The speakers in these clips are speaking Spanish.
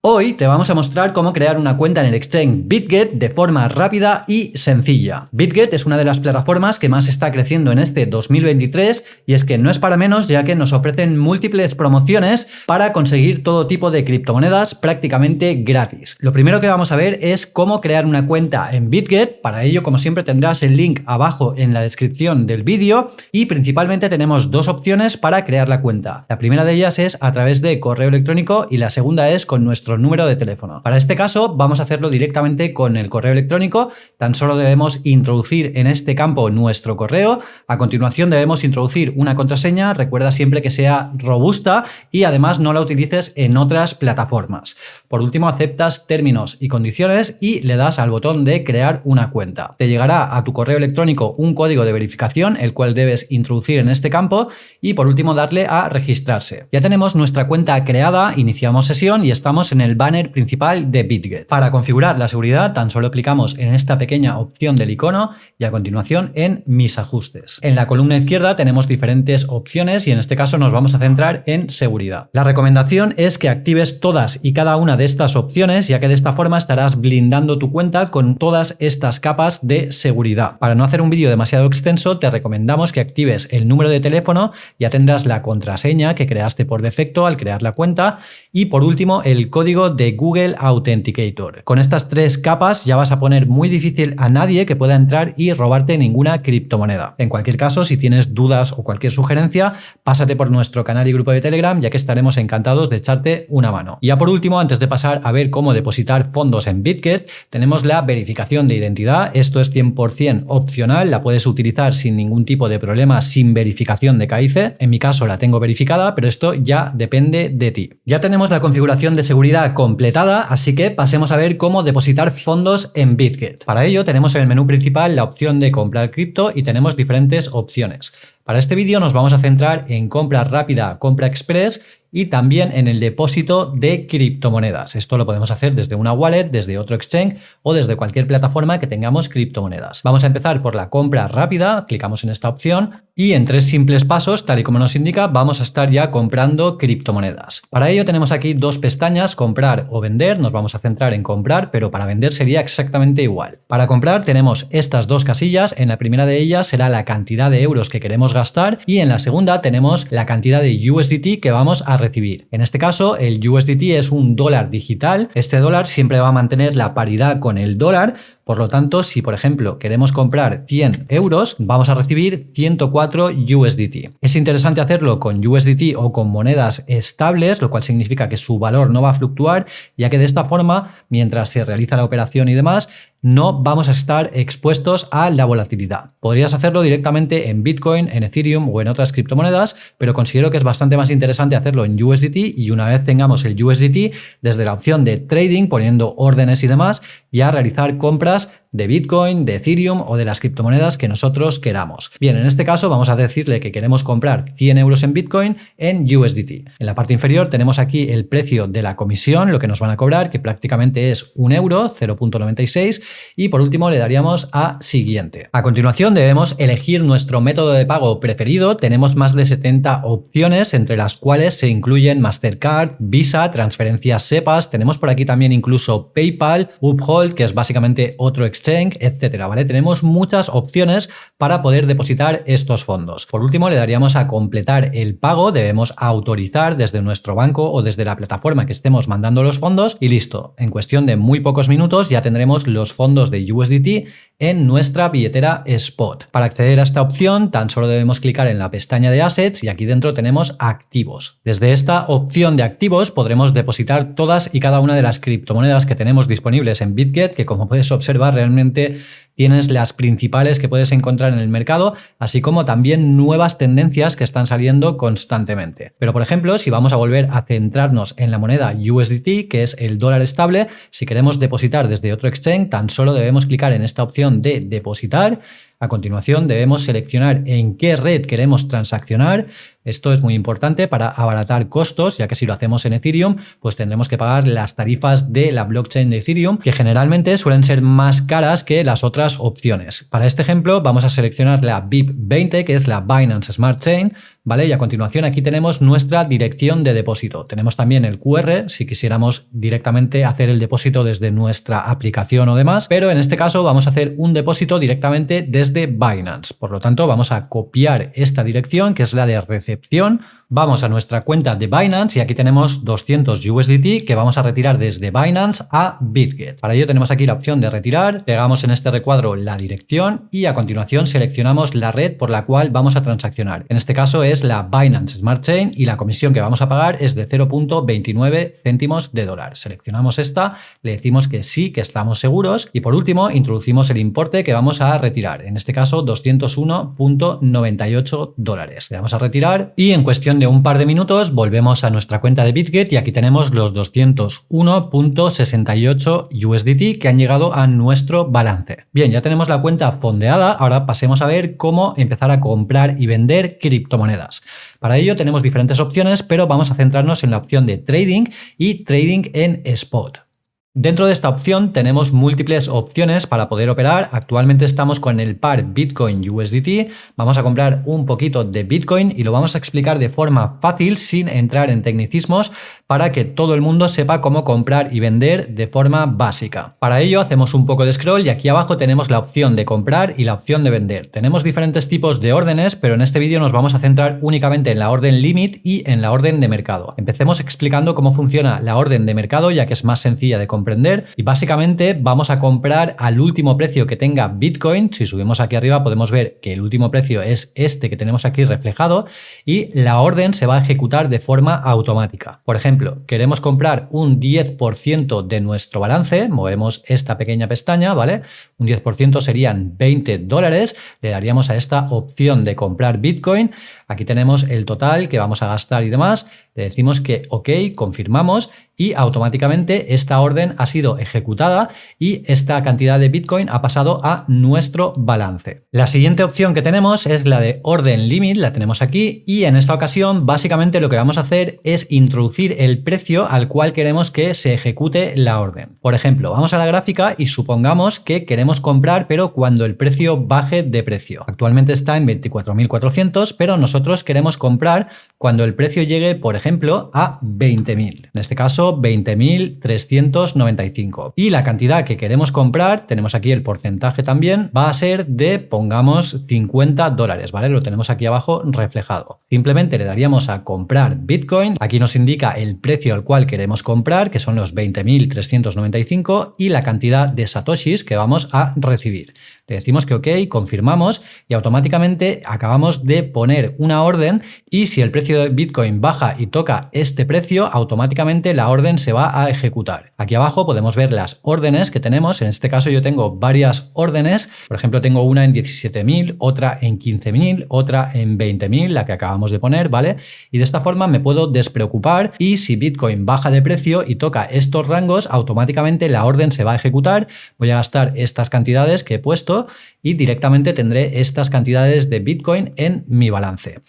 Hoy te vamos a mostrar cómo crear una cuenta en el exchange BitGet de forma rápida y sencilla. BitGet es una de las plataformas que más está creciendo en este 2023 y es que no es para menos ya que nos ofrecen múltiples promociones para conseguir todo tipo de criptomonedas prácticamente gratis. Lo primero que vamos a ver es cómo crear una cuenta en BitGet. Para ello, como siempre, tendrás el link abajo en la descripción del vídeo y principalmente tenemos dos opciones para crear la cuenta. La primera de ellas es a través de correo electrónico y la segunda es con nuestro número de teléfono. Para este caso vamos a hacerlo directamente con el correo electrónico, tan solo debemos introducir en este campo nuestro correo, a continuación debemos introducir una contraseña, recuerda siempre que sea robusta y además no la utilices en otras plataformas. Por último aceptas términos y condiciones y le das al botón de crear una cuenta. Te llegará a tu correo electrónico un código de verificación, el cual debes introducir en este campo y por último darle a registrarse. Ya tenemos nuestra cuenta creada, iniciamos sesión y estamos en en el banner principal de BitGet. Para configurar la seguridad tan solo clicamos en esta pequeña opción del icono y a continuación en mis ajustes. En la columna izquierda tenemos diferentes opciones y en este caso nos vamos a centrar en seguridad. La recomendación es que actives todas y cada una de estas opciones ya que de esta forma estarás blindando tu cuenta con todas estas capas de seguridad. Para no hacer un vídeo demasiado extenso te recomendamos que actives el número de teléfono, ya tendrás la contraseña que creaste por defecto al crear la cuenta y por último el código de Google Authenticator. Con estas tres capas ya vas a poner muy difícil a nadie que pueda entrar y robarte ninguna criptomoneda. En cualquier caso, si tienes dudas o cualquier sugerencia, pásate por nuestro canal y grupo de Telegram, ya que estaremos encantados de echarte una mano. Y ya por último, antes de pasar a ver cómo depositar fondos en BitGet, tenemos la verificación de identidad. Esto es 100% opcional, la puedes utilizar sin ningún tipo de problema, sin verificación de KIC. En mi caso la tengo verificada, pero esto ya depende de ti. Ya tenemos la configuración de seguridad completada, así que pasemos a ver cómo depositar fondos en BitGet. Para ello tenemos en el menú principal la opción de comprar cripto y tenemos diferentes opciones. Para este vídeo nos vamos a centrar en compra rápida, compra express y también en el depósito de criptomonedas. Esto lo podemos hacer desde una wallet, desde otro exchange o desde cualquier plataforma que tengamos criptomonedas. Vamos a empezar por la compra rápida, clicamos en esta opción y en tres simples pasos, tal y como nos indica, vamos a estar ya comprando criptomonedas. Para ello tenemos aquí dos pestañas, comprar o vender, nos vamos a centrar en comprar, pero para vender sería exactamente igual. Para comprar tenemos estas dos casillas, en la primera de ellas será la cantidad de euros que queremos gastar y en la segunda tenemos la cantidad de USDT que vamos a recibir. En este caso el USDT es un dólar digital, este dólar siempre va a mantener la paridad con el dólar, por lo tanto, si por ejemplo queremos comprar 100 euros, vamos a recibir 104 USDT. Es interesante hacerlo con USDT o con monedas estables, lo cual significa que su valor no va a fluctuar, ya que de esta forma, mientras se realiza la operación y demás, no vamos a estar expuestos a la volatilidad. Podrías hacerlo directamente en Bitcoin, en Ethereum o en otras criptomonedas, pero considero que es bastante más interesante hacerlo en USDT y una vez tengamos el USDT, desde la opción de trading, poniendo órdenes y demás, ya realizar compras de Bitcoin, de Ethereum o de las criptomonedas que nosotros queramos. Bien, en este caso vamos a decirle que queremos comprar 100 euros en Bitcoin en USDT. En la parte inferior tenemos aquí el precio de la comisión, lo que nos van a cobrar, que prácticamente es un euro, 0.96 y por último le daríamos a siguiente. A continuación debemos elegir nuestro método de pago preferido. Tenemos más de 70 opciones, entre las cuales se incluyen Mastercard, Visa, transferencias SEPAS, tenemos por aquí también incluso PayPal, Uphold, que es básicamente otro exchange, etcétera, ¿vale? Tenemos muchas opciones para poder depositar estos fondos. Por último, le daríamos a completar el pago, debemos autorizar desde nuestro banco o desde la plataforma que estemos mandando los fondos y listo. En cuestión de muy pocos minutos ya tendremos los fondos de USDT en nuestra billetera Spot. Para acceder a esta opción tan solo debemos clicar en la pestaña de Assets y aquí dentro tenemos Activos. Desde esta opción de Activos podremos depositar todas y cada una de las criptomonedas que tenemos disponibles en Que como puedes observar realmente tienes las principales que puedes encontrar en el mercado, así como también nuevas tendencias que están saliendo constantemente. Pero por ejemplo, si vamos a volver a centrarnos en la moneda USDT, que es el dólar estable, si queremos depositar desde otro exchange, tan solo debemos clicar en esta opción de depositar a continuación debemos seleccionar en qué red queremos transaccionar. Esto es muy importante para abaratar costos, ya que si lo hacemos en Ethereum, pues tendremos que pagar las tarifas de la blockchain de Ethereum, que generalmente suelen ser más caras que las otras opciones. Para este ejemplo vamos a seleccionar la BIP20, que es la Binance Smart Chain, ¿vale? Y a continuación aquí tenemos nuestra dirección de depósito. Tenemos también el QR si quisiéramos directamente hacer el depósito desde nuestra aplicación o demás, pero en este caso vamos a hacer un depósito directamente desde Binance. Por lo tanto, vamos a copiar esta dirección que es la de recepción Vamos a nuestra cuenta de Binance y aquí tenemos 200 USDT que vamos a retirar desde Binance a BitGet. Para ello tenemos aquí la opción de retirar, pegamos en este recuadro la dirección y a continuación seleccionamos la red por la cual vamos a transaccionar. En este caso es la Binance Smart Chain y la comisión que vamos a pagar es de 0.29 céntimos de dólar. Seleccionamos esta, le decimos que sí, que estamos seguros y por último introducimos el importe que vamos a retirar, en este caso 201.98 dólares. Le damos a retirar y en cuestión de un par de minutos volvemos a nuestra cuenta de BitGet y aquí tenemos los 201.68 USDT que han llegado a nuestro balance. Bien, ya tenemos la cuenta fondeada, ahora pasemos a ver cómo empezar a comprar y vender criptomonedas. Para ello tenemos diferentes opciones, pero vamos a centrarnos en la opción de trading y trading en spot. Dentro de esta opción tenemos múltiples opciones para poder operar. Actualmente estamos con el par Bitcoin USDT. Vamos a comprar un poquito de Bitcoin y lo vamos a explicar de forma fácil sin entrar en tecnicismos para que todo el mundo sepa cómo comprar y vender de forma básica. Para ello hacemos un poco de scroll y aquí abajo tenemos la opción de comprar y la opción de vender. Tenemos diferentes tipos de órdenes, pero en este vídeo nos vamos a centrar únicamente en la orden limit y en la orden de mercado. Empecemos explicando cómo funciona la orden de mercado ya que es más sencilla de comprar y básicamente vamos a comprar al último precio que tenga Bitcoin. Si subimos aquí arriba podemos ver que el último precio es este que tenemos aquí reflejado y la orden se va a ejecutar de forma automática. Por ejemplo, queremos comprar un 10% de nuestro balance, movemos esta pequeña pestaña, ¿vale? Un 10% serían 20 dólares, le daríamos a esta opción de comprar Bitcoin. Aquí tenemos el total que vamos a gastar y demás. Le decimos que OK, confirmamos y automáticamente esta orden ha sido ejecutada y esta cantidad de Bitcoin ha pasado a nuestro balance. La siguiente opción que tenemos es la de orden limit, la tenemos aquí y en esta ocasión básicamente lo que vamos a hacer es introducir el precio al cual queremos que se ejecute la orden. Por ejemplo, vamos a la gráfica y supongamos que queremos comprar pero cuando el precio baje de precio. Actualmente está en 24.400 pero nosotros queremos comprar cuando el precio llegue por ejemplo a 20.000. En este caso 20.395. Y la cantidad que queremos comprar, tenemos aquí el porcentaje también, va a ser de, pongamos, 50 dólares, ¿vale? Lo tenemos aquí abajo reflejado. Simplemente le daríamos a comprar Bitcoin. Aquí nos indica el precio al cual queremos comprar, que son los 20.395 y la cantidad de satoshis que vamos a recibir. Le decimos que ok, confirmamos y automáticamente acabamos de poner una orden y si el precio de Bitcoin baja y toca este precio, automáticamente la orden se va a ejecutar. Aquí abajo podemos ver las órdenes que tenemos. En este caso yo tengo varias órdenes. Por ejemplo, tengo una en 17.000, otra en 15.000, otra en 20.000, la que acabamos de poner, ¿vale? Y de esta forma me puedo despreocupar y si Bitcoin baja de precio y toca estos rangos, automáticamente la orden se va a ejecutar. Voy a gastar estas cantidades que he puesto y directamente tendré estas cantidades de Bitcoin en mi balance.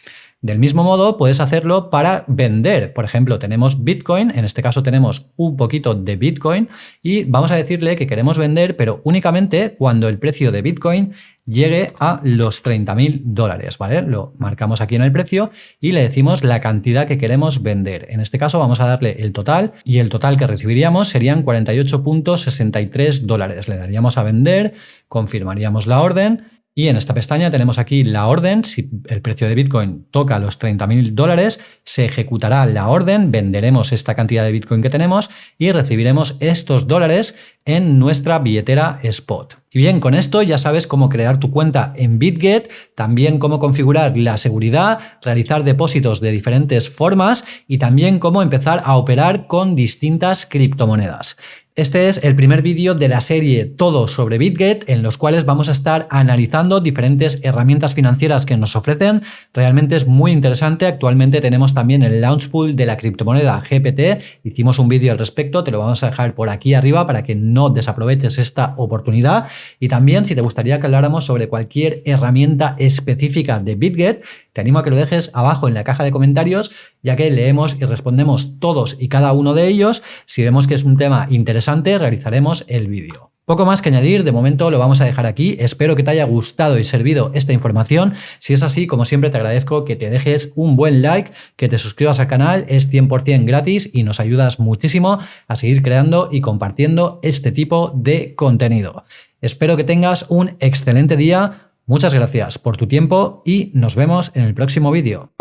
Del mismo modo, puedes hacerlo para vender. Por ejemplo, tenemos Bitcoin, en este caso tenemos un poquito de Bitcoin y vamos a decirle que queremos vender, pero únicamente cuando el precio de Bitcoin llegue a los 30.000 dólares, ¿vale? Lo marcamos aquí en el precio y le decimos la cantidad que queremos vender. En este caso vamos a darle el total y el total que recibiríamos serían 48.63 dólares. Le daríamos a vender, confirmaríamos la orden y en esta pestaña tenemos aquí la orden, si el precio de Bitcoin toca los 30.000 dólares, se ejecutará la orden, venderemos esta cantidad de Bitcoin que tenemos y recibiremos estos dólares en nuestra billetera Spot. Y bien, con esto ya sabes cómo crear tu cuenta en BitGet, también cómo configurar la seguridad, realizar depósitos de diferentes formas y también cómo empezar a operar con distintas criptomonedas. Este es el primer vídeo de la serie Todo sobre BitGet, en los cuales vamos a estar analizando diferentes herramientas financieras que nos ofrecen. Realmente es muy interesante. Actualmente tenemos también el launch pool de la criptomoneda GPT. Hicimos un vídeo al respecto, te lo vamos a dejar por aquí arriba para que no desaproveches esta oportunidad. Y también, si te gustaría que habláramos sobre cualquier herramienta específica de BitGet, te animo a que lo dejes abajo en la caja de comentarios, ya que leemos y respondemos todos y cada uno de ellos. Si vemos que es un tema interesante, realizaremos el vídeo. Poco más que añadir, de momento lo vamos a dejar aquí. Espero que te haya gustado y servido esta información. Si es así, como siempre te agradezco que te dejes un buen like, que te suscribas al canal, es 100% gratis y nos ayudas muchísimo a seguir creando y compartiendo este tipo de contenido. Espero que tengas un excelente día, muchas gracias por tu tiempo y nos vemos en el próximo vídeo.